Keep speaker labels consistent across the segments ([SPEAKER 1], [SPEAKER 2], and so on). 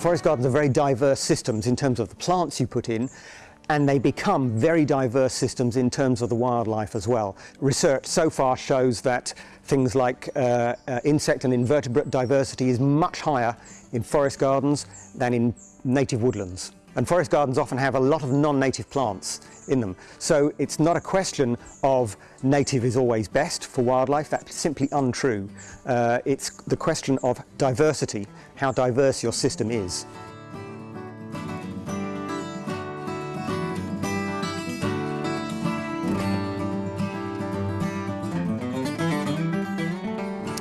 [SPEAKER 1] Forest gardens are very diverse systems in terms of the plants you put in and they become very diverse systems in terms of the wildlife as well. Research so far shows that things like uh, uh, insect and invertebrate diversity is much higher in forest gardens than in native woodlands. And forest gardens often have a lot of non-native plants in them. So it's not a question of native is always best for wildlife, that's simply untrue. Uh, it's the question of diversity, how diverse your system is.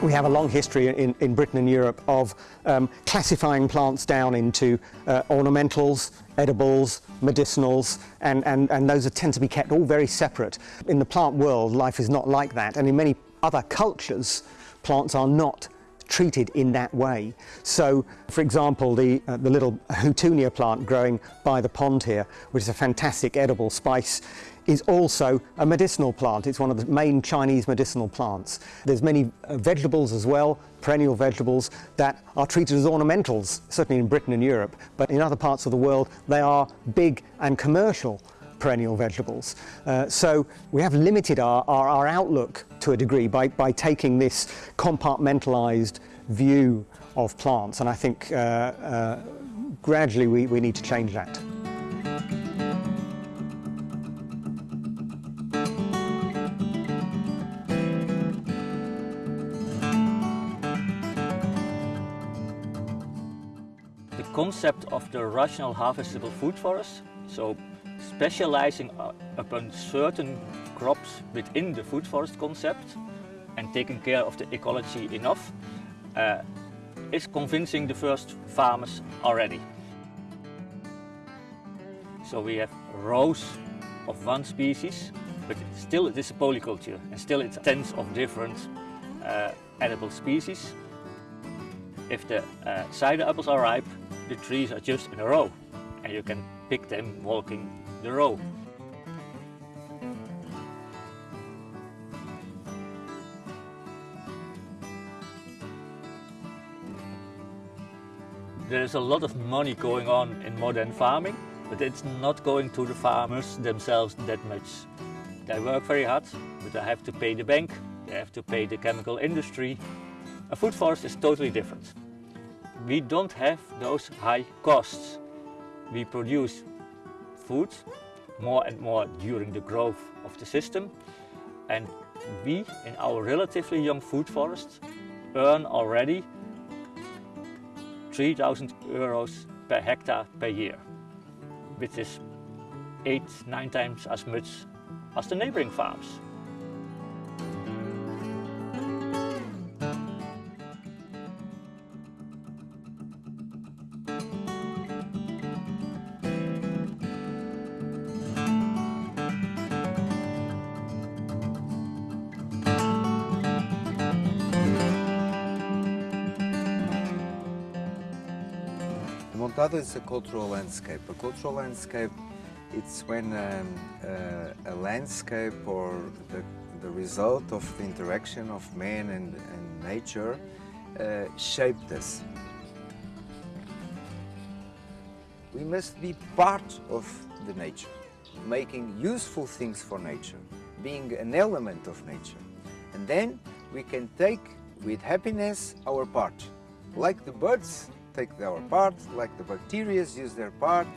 [SPEAKER 1] We have a long history in, in Britain and Europe of um, classifying plants down into uh, ornamentals, edibles, medicinals, and, and, and those tend to be kept all very separate. In the plant world, life is not like that, and in many other cultures, plants are not treated in that way. So, for example, the, uh, the little houttuynia plant growing by the pond here, which is a fantastic edible spice, is also a medicinal plant. It's one of the main Chinese medicinal plants. There's many uh, vegetables as well, perennial vegetables, that are treated as ornamentals, certainly in Britain and Europe, but in other parts of the world they are big and commercial perennial vegetables. Uh, so we have limited our, our, our, outlook to a degree by, by taking this compartmentalized view of plants and I think uh, uh, gradually we, we need to change that.
[SPEAKER 2] Concept of the rational harvestable food forest, so specializing upon certain crops within the food forest concept and taking care of the ecology enough, uh, is convincing the first farmers already. So we have rows of one species, but still it is a polyculture and still it's tens of different uh, edible species. If the uh, cider apples are ripe, the trees are just in a row and you can pick them walking the row. There's a lot of money going on in modern farming, but it's not going to the farmers themselves that much. They work very hard, but they have to pay the bank, they have to pay the chemical industry. A food forest is totally different we don't have those high costs. We produce food more and more during the growth of the system and we in our relatively young food forest earn already 3000 euros per hectare per year, which is eight, nine times as much as the neighboring farms.
[SPEAKER 3] Montado is a cultural landscape. A cultural landscape, it's when um, uh, a landscape or the, the, result of the interaction of man and, and nature uh, shaped us. We must be part of the nature, making useful things for nature, being an element of nature. And then we can take with happiness our part, like the birds take their part, like the bacteria use their part,